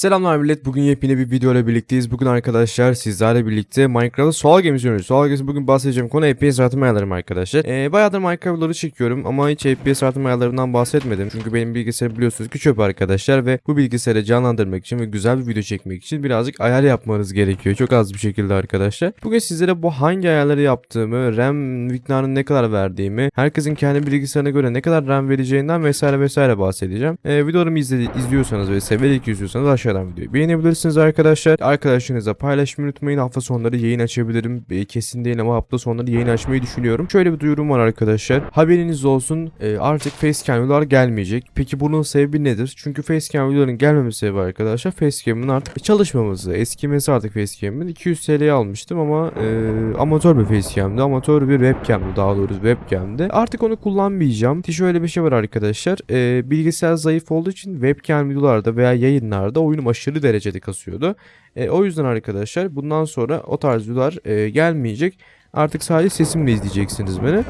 Selamlar millet. Bugün yepyeni bir video ile birlikteyiz. Bugün arkadaşlar sizlerle birlikte Minecraft'ta Soğal Gemisi oynuyoruz. Soğal Gemisi bugün bahsedeceğim konu FPS artırma ayarlarım arkadaşlar. Ee, bayağıdır Minecraft'ları çekiyorum ama hiç FPS artırma ayarlarından bahsetmedim. Çünkü benim bilgisayarım biliyorsunuz ki çöp arkadaşlar ve bu bilgisayarı canlandırmak için ve güzel bir video çekmek için birazcık ayar yapmanız gerekiyor. Çok az bir şekilde arkadaşlar. Bugün sizlere bu hangi ayarları yaptığımı, RAM miktarını ne kadar verdiğimi, herkesin kendi bilgisayarına göre ne kadar RAM vereceğinden vesaire vesaire bahsedeceğim. Ee, videolarımı izledi, izliyorsanız ve severek izliyorsanız aşağıdan videoyu beğenebilirsiniz arkadaşlar. Arkadaşlarınızla paylaşmayı unutmayın. Hafta sonları yayın açabilirim. Ee, kesin değil ama hafta sonları yayın açmayı düşünüyorum. Şöyle bir duyurum var arkadaşlar. Haberiniz olsun. Ee, artık facecam videolar gelmeyecek. Peki bunun sebebi nedir? Çünkü facecam videoların gelmemesi sebebi arkadaşlar facecam'ın artık çalışmaması. Eskimesi artık facecam'ın. 200 TL'ye almıştım ama e, amatör bir facecam'dı. Amatör bir webcam'dı daha doğrusu webcam'di. Artık onu kullanmayacağım. Şöyle bir şey var arkadaşlar. Ee, bilgisayar zayıf olduğu için webcam videolarda veya yayınlarda oyunum aşırı derecede kasıyordu. E, o yüzden arkadaşlar bundan sonra o tarz videolar e, gelmeyecek. Artık sadece sesimle izleyeceksiniz beni.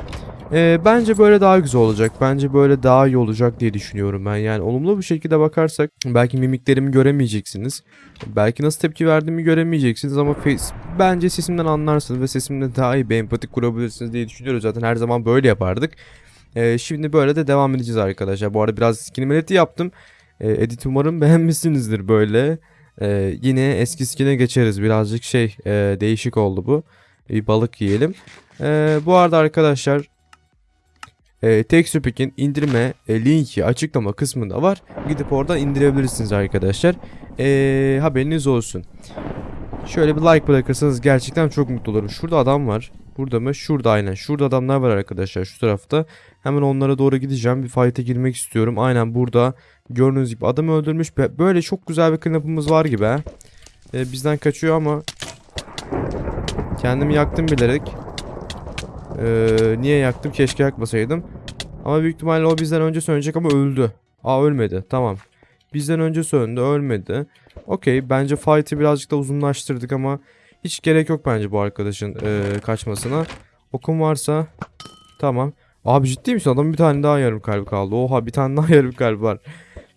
E, bence böyle daha güzel olacak. Bence böyle daha iyi olacak diye düşünüyorum ben. Yani olumlu bir şekilde bakarsak belki mimiklerimi göremeyeceksiniz. Belki nasıl tepki verdiğimi göremeyeceksiniz ama face, bence sesimden anlarsınız ve sesimle daha iyi bir empati kurabilirsiniz diye düşünüyoruz. Zaten her zaman böyle yapardık. E, şimdi böyle de devam edeceğiz arkadaşlar. Bu arada biraz skin editi yaptım. E, edit umarım beğenmişsinizdir böyle. E, yine eski skine geçeriz. Birazcık şey e, değişik oldu bu. Bir balık yiyelim. E, bu arada arkadaşlar e, Texture Pack'in indirme e, linki açıklama kısmında var. Gidip oradan indirebilirsiniz arkadaşlar. E, haberiniz olsun. Şöyle bir like bırakırsanız gerçekten çok mutlu olurum. Şurada adam var. Burada mı? Şurada aynen. Şurada adamlar var arkadaşlar şu tarafta. Hemen onlara doğru gideceğim. Bir fight'e girmek istiyorum. Aynen burada gördüğünüz gibi adam öldürmüş. Böyle çok güzel bir cleanup'ımız var gibi. Ee, bizden kaçıyor ama kendimi yaktım bilerek. Ee, niye yaktım? Keşke yakmasaydım. Ama büyük ihtimalle o bizden önce sönecek ama öldü. Aa ölmedi. Tamam. Bizden önce söndü. Ölmedi. Okey. Bence fight'i birazcık da uzunlaştırdık ama hiç gerek yok bence bu arkadaşın e, kaçmasına. Okum varsa tamam. Abi ciddi misin? Adamın bir tane daha yarım kalbi kaldı. Oha bir tane daha yarım kalbi var.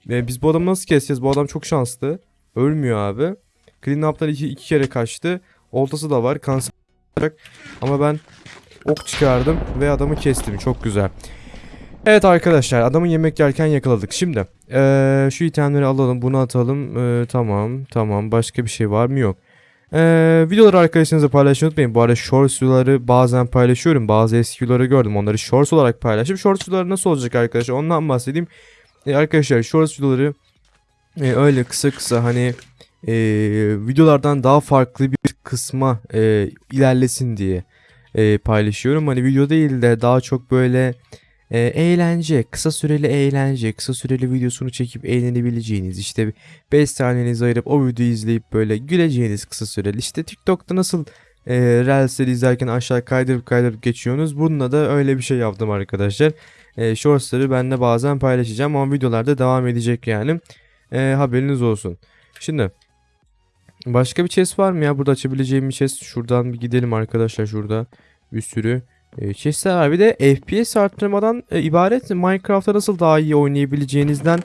E, biz bu adamı nasıl keseceğiz? Bu adam çok şanslı. Ölmüyor abi. Clean up'tan iki, iki kere kaçtı. Oltası da var. Kanser. Ama ben ok çıkardım ve adamı kestim. Çok güzel. Evet arkadaşlar adamı yemek yerken yakaladık. Şimdi ee, şu itemleri alalım. Bunu atalım. Ee, tamam tamam. Başka bir şey var mı? Yok. Ee, videoları arkadaşlarınızla paylaşmayı unutmayın. Bu arada shorts videoları bazen paylaşıyorum. Bazı eski videoları gördüm. Onları shorts olarak paylaşıp shorts videoları nasıl olacak arkadaşlar? Ondan bahsedeyim. Ee, arkadaşlar shorts videoları e, öyle kısa kısa hani e, videolardan daha farklı bir kısma e, ilerlesin diye e, paylaşıyorum. Hani video değil de daha çok böyle e, eğlence, kısa süreli eğlence, kısa süreli videosunu çekip eğlenebileceğiniz işte 5 saniyenizi ayırıp o videoyu izleyip böyle güleceğiniz kısa süreli işte TikTok'ta nasıl e, Reels'leri izlerken aşağı kaydırıp kaydırıp geçiyorsunuz. Bununla da öyle bir şey yaptım arkadaşlar. E, shorts'ları ben de bazen paylaşacağım ama videolarda devam edecek yani. E, haberiniz olsun. Şimdi başka bir chest var mı ya? Burada açabileceğim bir chest. Şuradan bir gidelim arkadaşlar şurada. Bir sürü e, chestler var. Bir de FPS arttırmadan e, ibaret Minecraft'ta nasıl daha iyi oynayabileceğinizden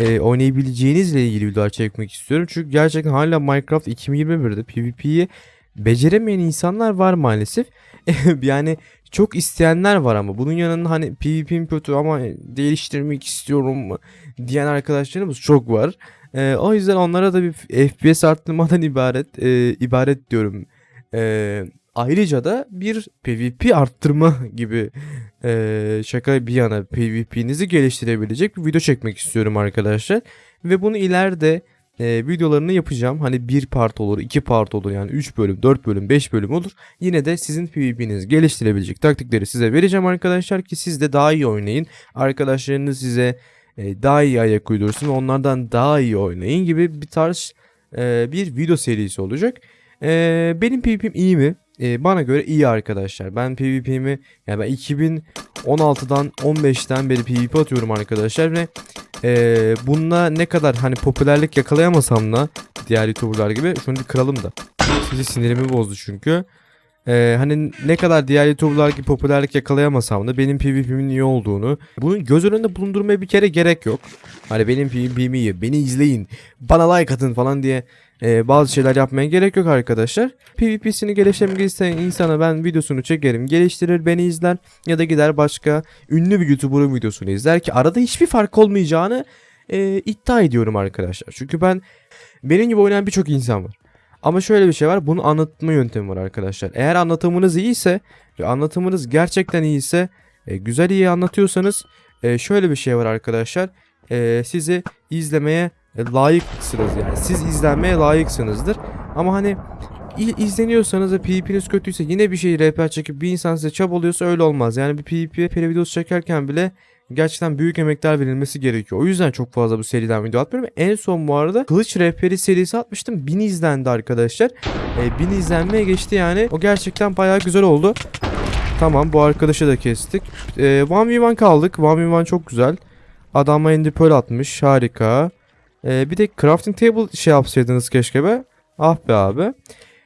e, oynayabileceğinizle ilgili videolar çekmek istiyorum. Çünkü gerçekten hala Minecraft 2021'de PvP'yi beceremeyen insanlar var maalesef. yani çok isteyenler var ama bunun yanında hani PvP'm kötü ama değiştirmek istiyorum diyen arkadaşlarımız çok var. E, o yüzden onlara da bir FPS arttırmadan ibaret e, ibaret diyorum. E, ayrıca da bir PvP arttırma gibi e, şaka bir yana PvP'nizi geliştirebilecek bir video çekmek istiyorum arkadaşlar. Ve bunu ileride e, videolarını yapacağım. Hani bir part olur, iki part olur yani 3 bölüm, 4 bölüm, 5 bölüm olur. Yine de sizin PvP'nizi geliştirebilecek taktikleri size vereceğim arkadaşlar ki siz de daha iyi oynayın. Arkadaşlarınız size e, daha iyi ayak uydursun onlardan daha iyi oynayın gibi bir tarz e, bir video serisi olacak. E, benim PvP'm iyi mi? E, bana göre iyi arkadaşlar. Ben PvP'mi yani ben 2016'dan 15'ten beri PvP atıyorum arkadaşlar ve e, bununla ne kadar hani popülerlik yakalayamasam da diğer YouTuber'lar gibi şunu bir kıralım da. Sizi sinirimi bozdu çünkü. Ee, hani ne kadar diğer YouTuber'lar gibi popülerlik yakalayamasam da benim PvP'min iyi olduğunu bunun göz önünde bulundurmaya bir kere gerek yok. Hani benim PvP'm iyi, beni izleyin, bana like atın falan diye e, bazı şeyler yapmaya gerek yok arkadaşlar. PvP'sini geliştirmek isteyen insana ben videosunu çekerim, geliştirir, beni izler ya da gider başka ünlü bir YouTuber'ın videosunu izler ki arada hiçbir fark olmayacağını e, iddia ediyorum arkadaşlar. Çünkü ben benim gibi oynayan birçok insan var. Ama şöyle bir şey var. Bunu anlatma yöntemi var arkadaşlar. Eğer anlatımınız iyiyse ve anlatımınız gerçekten iyiyse e, güzel iyi anlatıyorsanız e, şöyle bir şey var arkadaşlar. E, sizi izlemeye e, layıksınız yani. Siz izlenmeye layıksınızdır. Ama hani izleniyorsanız ve PvP'niz kötüyse yine bir şey rehber çekip bir insan size çabalıyorsa öyle olmaz. Yani bir PvP peri videosu çekerken bile gerçekten büyük emekler verilmesi gerekiyor. O yüzden çok fazla bu seriden video atmıyorum. En son bu arada Kılıç Rehberi serisi atmıştım. 1000 izlendi arkadaşlar. E, 1000 izlenmeye geçti yani. O gerçekten bayağı güzel oldu. Tamam bu arkadaşı da kestik. E, 1v1 kaldık. 1v1 çok güzel. Adama ender pearl atmış. Harika. E, bir de crafting table şey yapsaydınız keşke be. Ah be abi.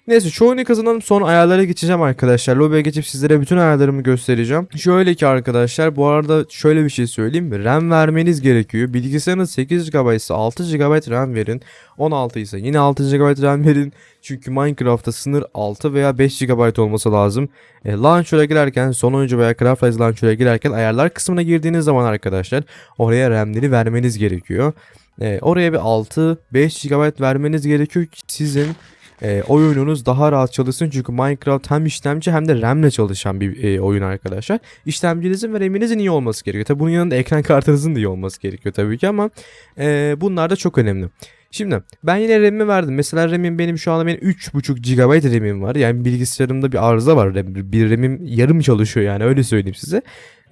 Neyse şu oyunu kazanalım sonra ayarlara geçeceğim arkadaşlar. Lobby'e geçip sizlere bütün ayarlarımı göstereceğim. Şöyle ki arkadaşlar bu arada şöyle bir şey söyleyeyim? RAM vermeniz gerekiyor. Bilgisayarınız 8 GB ise 6 GB RAM verin. 16 ise yine 6 GB RAM verin. Çünkü Minecraft'ta sınır 6 veya 5 GB olması lazım. E, launcher'a girerken son oyuncu veya Craft Launcher'a girerken ayarlar kısmına girdiğiniz zaman arkadaşlar oraya RAM'leri vermeniz gerekiyor. E, oraya bir 6-5 GB vermeniz gerekiyor ki sizin e, oyununuz daha rahat çalışsın. Çünkü Minecraft hem işlemci hem de RAM'le çalışan bir e, oyun arkadaşlar. İşlemcinizin ve RAM'inizin iyi olması gerekiyor. Tabi bunun yanında ekran kartınızın da iyi olması gerekiyor tabii ki ama e, bunlar da çok önemli. Şimdi ben yine RAM'imi verdim. Mesela RAM'im benim şu anda benim 3.5 GB RAM'im var. Yani bilgisayarımda bir arıza var. Bir RAM'im yarım çalışıyor yani öyle söyleyeyim size.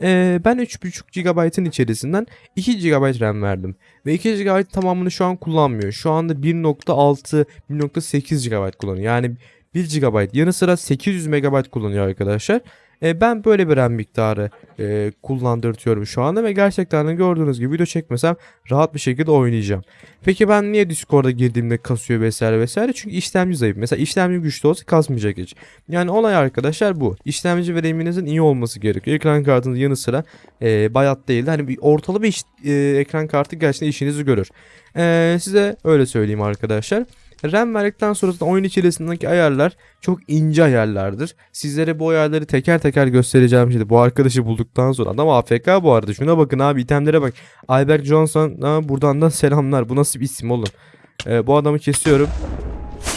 Ee, ben 3.5 GB'ın içerisinden 2 GB RAM verdim. Ve 2 GB tamamını şu an kullanmıyor. Şu anda 1.6, 1.8 GB kullanıyor. Yani 1 GB yanı sıra 800 MB kullanıyor arkadaşlar. Ee, ben böyle bir RAM miktarı e, kullandırtıyorum şu anda ve gerçekten de gördüğünüz gibi video çekmesem rahat bir şekilde oynayacağım. Peki ben niye Discord'a girdiğimde kasıyor vesaire vesaire? Çünkü işlemci zayıf. Mesela işlemci güçlü olsa kasmayacak hiç. Yani olay arkadaşlar bu. İşlemci ve RAM'inizin iyi olması gerekiyor. Ekran kartınız yanı sıra e, bayat değil. Hani bir ortalı bir iş- e, ekran kartı gerçekten işinizi görür. E, size öyle söyleyeyim arkadaşlar. RAM verdikten sonra da oyun içerisindeki ayarlar çok ince ayarlardır. Sizlere bu ayarları teker teker göstereceğim şimdi. Bu arkadaşı bulduktan sonra adam AFK bu arada. Şuna bakın abi itemlere bak. Albert Johnson ha, buradan da selamlar. Bu nasıl bir isim oğlum? Ee, bu adamı kesiyorum.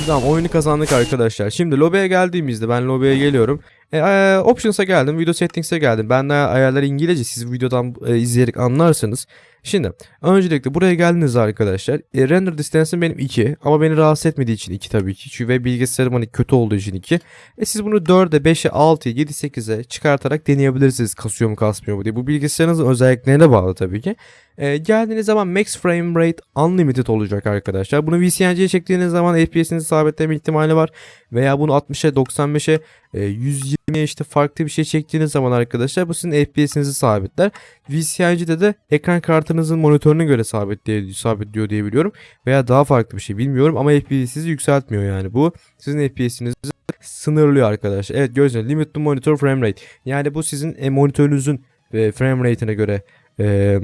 Tamam oyunu kazandık arkadaşlar. Şimdi lobby'e geldiğimizde ben lobby'e geliyorum. E, e, options'a geldim. Video settings'e geldim. Ben de ayarlar İngilizce. Siz videodan e, izleyerek anlarsınız. Şimdi öncelikle buraya geldiniz arkadaşlar. E, render distance'ım benim 2 ama beni rahatsız etmediği için 2 tabii ki. Çünkü bilgisayarım hani kötü olduğu için 2. E siz bunu 4'e, 5'e, 6'ya, 7, 8'e çıkartarak deneyebilirsiniz kasıyor mu kasmıyor mu diye. Bu bilgisayarınızın özelliklerine bağlı tabii ki. E, geldiğiniz zaman max frame rate unlimited olacak arkadaşlar. Bunu VCNC'ye çektiğiniz zaman FPS'inizi sabitleme ihtimali var. Veya bunu 60'a, 95'e, e, 120'ye işte farklı bir şey çektiğiniz zaman arkadaşlar bu sizin FPS'inizi sabitler. VCNC'de de ekran kartınızın monitörüne göre sabitliyor, sabitliyor diye biliyorum. Veya daha farklı bir şey bilmiyorum ama FPS'inizi yükseltmiyor yani bu. Sizin FPS'inizi sınırlıyor arkadaşlar. Evet gibi limit to monitor frame rate. Yani bu sizin e, monitörünüzün e, frame rate'ine göre e,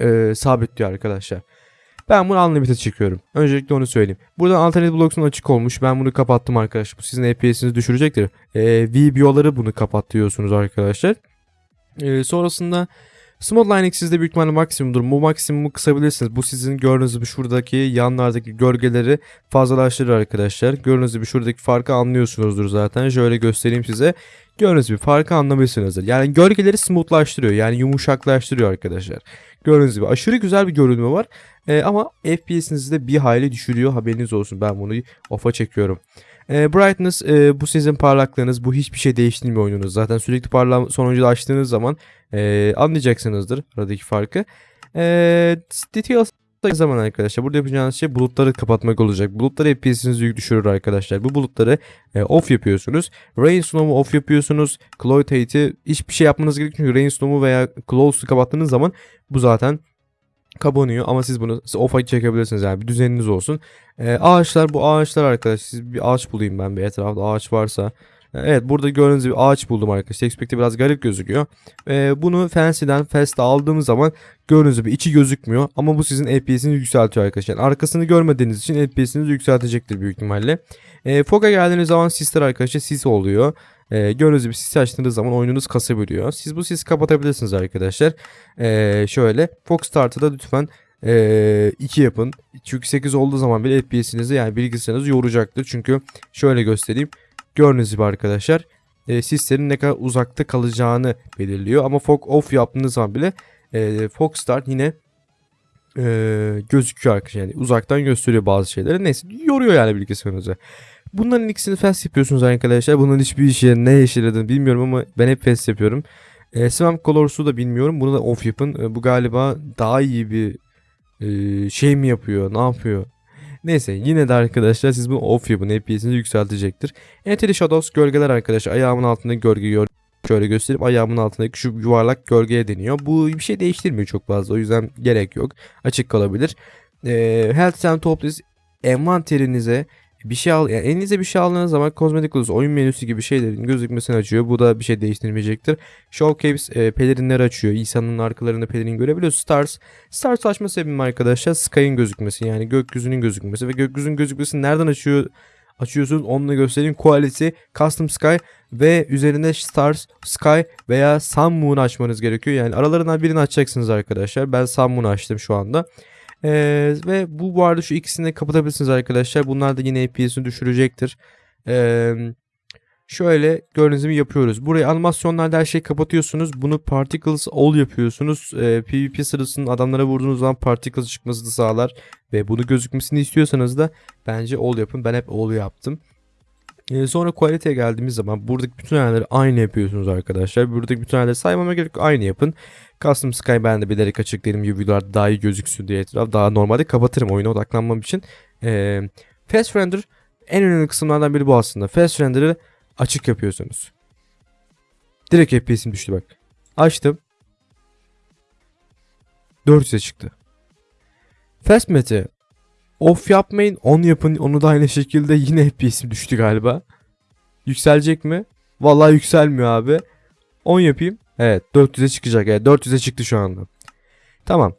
e, sabitliyor arkadaşlar. Ben bunu unlimited çekiyorum. Öncelikle onu söyleyeyim. Buradan alternatif blocksun açık olmuş. Ben bunu kapattım arkadaşlar. Bu sizin FPS'inizi düşürecektir. E, VBO'ları bunu kapat diyorsunuz arkadaşlar. E, sonrasında Smooth Lining sizde büyük ihtimalle maksimumdur. Bu maksimumu kısabilirsiniz. Bu sizin gördüğünüz gibi şuradaki yanlardaki gölgeleri fazlalaştırır arkadaşlar. Gördüğünüz gibi şuradaki farkı anlıyorsunuzdur zaten. Şöyle göstereyim size. Gördüğünüz gibi farkı anlamışsınızdır. Yani gölgeleri smoothlaştırıyor. Yani yumuşaklaştırıyor arkadaşlar. Gördüğünüz gibi aşırı güzel bir görünümü var. Ee, ama FPS'inizi de bir hayli düşürüyor. Haberiniz olsun. Ben bunu off'a çekiyorum. Ee, brightness e, bu sizin parlaklığınız. Bu hiçbir şey değiştirmiyor oyununuz. Zaten sürekli parlama sonuncuda açtığınız zaman e, anlayacaksınızdır aradaki farkı. E, details zaman arkadaşlar burada yapacağınız şey bulutları kapatmak olacak. Bulutları FPS'inizi yük düşürür arkadaşlar. Bu bulutları e, off yapıyorsunuz. Rainstorm'u off yapıyorsunuz. Cloud Hate'i hiçbir şey yapmanız gerekmiyor. Çünkü Rainstorm'u veya Cloud'u kapattığınız zaman bu zaten kapanıyor ama siz bunu off'a çekebilirsiniz yani bir düzeniniz olsun. E, ağaçlar bu ağaçlar arkadaşlar siz bir ağaç bulayım ben bir etrafta ağaç varsa. Evet burada gördüğünüz gibi ağaç buldum arkadaşlar. Textpack'te biraz garip gözüküyor. Ee, bunu Fancy'den Fast'a aldığımız zaman gördüğünüz gibi içi gözükmüyor. Ama bu sizin FPS'ini yükseltiyor arkadaşlar. Yani arkasını görmediğiniz için FPS'inizi yükseltecektir büyük ihtimalle. Ee, Fog'a geldiğiniz zaman sisler arkadaşlar sis oluyor. Ee, gördüğünüz gibi sis açtığınız zaman oyununuz kasabiliyor. Siz bu sisi kapatabilirsiniz arkadaşlar. Ee, şöyle Fox Start'ı da lütfen 2 yapın. Çünkü 8 olduğu zaman bile FPS'inizi yani bilgisayarınızı yoracaktır. Çünkü şöyle göstereyim. Gördüğünüz gibi arkadaşlar e, sislerin ne kadar uzakta kalacağını belirliyor. Ama fog off yaptığınız zaman bile e, fog start yine e, gözüküyor arkadaşlar. Yani uzaktan gösteriyor bazı şeyleri. Neyse yoruyor yani bilgisayarınızı. Bunların ikisini fast yapıyorsunuz arkadaşlar. Bunun hiçbir işe ne yaradığını bilmiyorum ama ben hep fast yapıyorum. E, Swamp Colors'u da bilmiyorum. Bunu da off yapın. E, bu galiba daha iyi bir e, şey mi yapıyor? Ne yapıyor? Neyse yine de arkadaşlar siz bunu off yapın. FPS'inizi yükseltecektir. Entity Shadows gölgeler arkadaşlar. Ayağımın altındaki gölge gör şöyle göstereyim. Ayağımın altındaki şu yuvarlak gölgeye deniyor. Bu bir şey değiştirmiyor çok fazla. O yüzden gerek yok. Açık kalabilir. E, Health and Topless envanterinize bir şey al yani elinize bir şey aldığınız zaman kozmetik odası oyun menüsü gibi şeylerin gözükmesini açıyor. Bu da bir şey değiştirmeyecektir. Showcase e, pelerinleri açıyor. İnsanın arkalarında pelerin görebiliyoruz. Stars. Stars açma sebebim arkadaşlar Sky'ın gözükmesi yani gökyüzünün gözükmesi ve gökyüzünün gözükmesi nereden açıyor açıyorsunuz onunla göstereyim. Quality, Custom Sky ve üzerinde Stars, Sky veya Sun Moon açmanız gerekiyor. Yani aralarından birini açacaksınız arkadaşlar. Ben Sun Moon açtım şu anda. Ee, ve bu bu arada şu ikisini de kapatabilirsiniz arkadaşlar. Bunlar da yine FPS'ini düşürecektir. Ee, şöyle gördüğünüz yapıyoruz. Burayı animasyonlarda her şeyi kapatıyorsunuz. Bunu particles all yapıyorsunuz. Ee, PvP sırasında adamlara vurduğunuz zaman particles çıkmasını sağlar. Ve bunu gözükmesini istiyorsanız da bence all yapın. Ben hep all yaptım. Ee, sonra quality'ye geldiğimiz zaman buradaki bütün ayarları aynı yapıyorsunuz arkadaşlar. Buradaki bütün ayarları saymama gerek. Aynı yapın. Custom Sky ben de bilerek açık dedim videolar daha iyi gözüksün diye etraf. Daha normalde kapatırım oyuna odaklanmam için. Ee, Fast Render en önemli kısımlardan biri bu aslında. Fast Render'ı açık yapıyorsunuz. Direkt FPS'im düştü bak. Açtım. 400'e çıktı. Fast Map'i off yapmayın. On yapın. Onu da aynı şekilde yine FPS'im düştü galiba. Yükselecek mi? Vallahi yükselmiyor abi. 10 yapayım. Evet 400'e çıkacak. Evet 400'e çıktı şu anda. Tamam.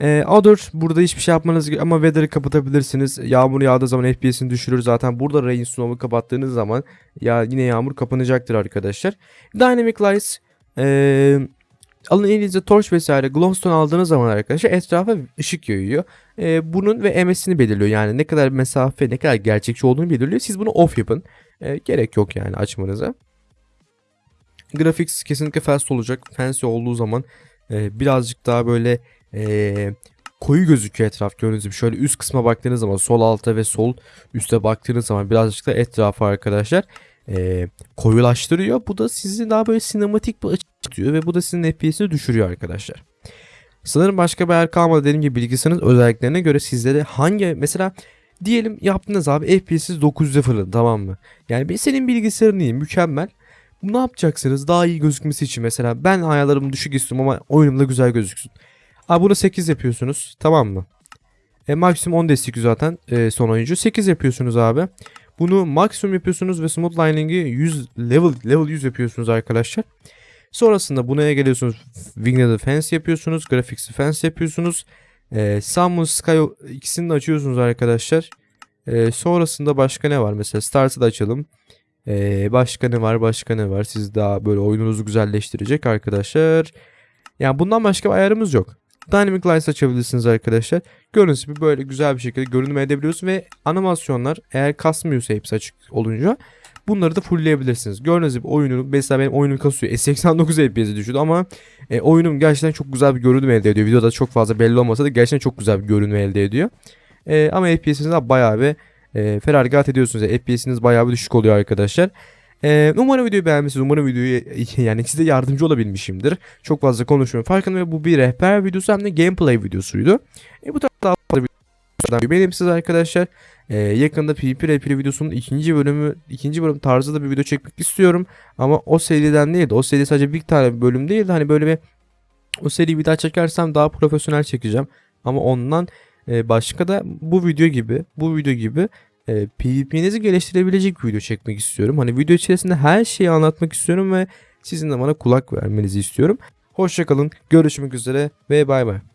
Ee, Other burada hiçbir şey yapmanız ama weather'ı kapatabilirsiniz. Yağmur yağdığı zaman FPS'ini düşürür. Zaten burada rain snow'u kapattığınız zaman ya yine yağmur kapanacaktır arkadaşlar. Dynamic Lights ee, alın elinize torch vesaire glowstone aldığınız zaman arkadaşlar etrafa ışık yayıyor. Ee, bunun ve MS'ini belirliyor. Yani ne kadar mesafe ne kadar gerçekçi olduğunu belirliyor. Siz bunu off yapın. Ee, gerek yok yani açmanıza. Graphics kesinlikle fast olacak. Fancy olduğu zaman e, birazcık daha böyle e, koyu gözüküyor etraf gördüğünüz gibi. Şöyle üst kısma baktığınız zaman sol alta ve sol üste baktığınız zaman birazcık da etrafı arkadaşlar e, koyulaştırıyor. Bu da sizi daha böyle sinematik bir açı tutuyor ve bu da sizin FPS'ini düşürüyor arkadaşlar. Sanırım başka bir yer kalmadı dediğim gibi bilgisayarınız özelliklerine göre sizlere hangi mesela diyelim yaptınız abi FPS'i 900'e fırladı tamam mı? Yani senin bilgisayarın iyi mükemmel. Ne yapacaksınız daha iyi gözükmesi için mesela ben ayarlarımı düşük istiyorum ama oyunumda güzel gözüksün. Abi bunu 8 yapıyorsunuz tamam mı? E, maksimum 10 destekliyor zaten e, son oyuncu. 8 yapıyorsunuz abi. Bunu maksimum yapıyorsunuz ve smooth lining'i 100 level level 100 yapıyorsunuz arkadaşlar. Sonrasında bunaya geliyorsunuz. Winged Defense yapıyorsunuz. Graphics Defense yapıyorsunuz. E, Summon Sky ikisini de açıyorsunuz arkadaşlar. E, sonrasında başka ne var? Mesela Start'ı da açalım. Ee, başka ne var başka ne var siz daha böyle oyununuzu güzelleştirecek arkadaşlar. Yani bundan başka bir ayarımız yok. Dynamic Lights açabilirsiniz arkadaşlar. Gibi böyle güzel bir şekilde görünüm edebiliyorsunuz ve animasyonlar eğer kasmıyorsa hepsi açık olunca bunları da fullleyebilirsiniz. Gördüğünüz gibi oyunu mesela benim oyunum kasıyor. E 89 FPS'e düşürdü ama e, oyunum gerçekten çok güzel bir görünüm elde ediyor. Videoda çok fazla belli olmasa da gerçekten çok güzel bir görünüm elde ediyor. E, ama FPS'iniz bayağı bir e, feragat ediyorsunuz. Yani FPS'iniz bayağı bir düşük oluyor arkadaşlar. Ee, umarım videoyu beğenmişsiniz. Umarım videoyu yani size yardımcı olabilmişimdir. Çok fazla konuşmuyorum. Farkında bu bir rehber videosu hem de gameplay videosuydu. E, bu tarz daha fazla videolardan benim siz arkadaşlar. Ee, yakında PvP rehberi videosunun ikinci bölümü ikinci bölüm tarzı da bir video çekmek istiyorum. Ama o seriden değil O seri sadece bir tane bir bölüm değil hani böyle bir o seriyi bir daha çekersem daha profesyonel çekeceğim. Ama ondan e, başka da bu video gibi bu video gibi e, PvP'nizi geliştirebilecek video çekmek istiyorum. Hani video içerisinde her şeyi anlatmak istiyorum ve sizin de bana kulak vermenizi istiyorum. Hoşçakalın, görüşmek üzere ve bay bay.